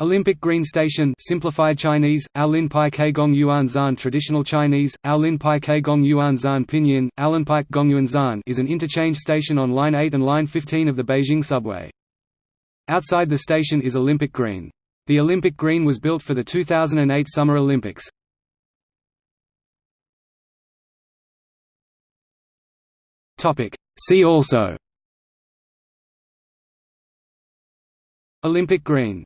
Olympic Green Station simplified Chinese, Aolin Pai Kegong Yuan Zan Traditional Chinese, Aolin Pai Kegong Yuan Zan Pinyin, Aolinpike Gongyuan Zan is an interchange station on Line 8 and Line 15 of the Beijing subway. Outside the station is Olympic Green. The Olympic Green was built for the 2008 Summer Olympics. See also Olympic Green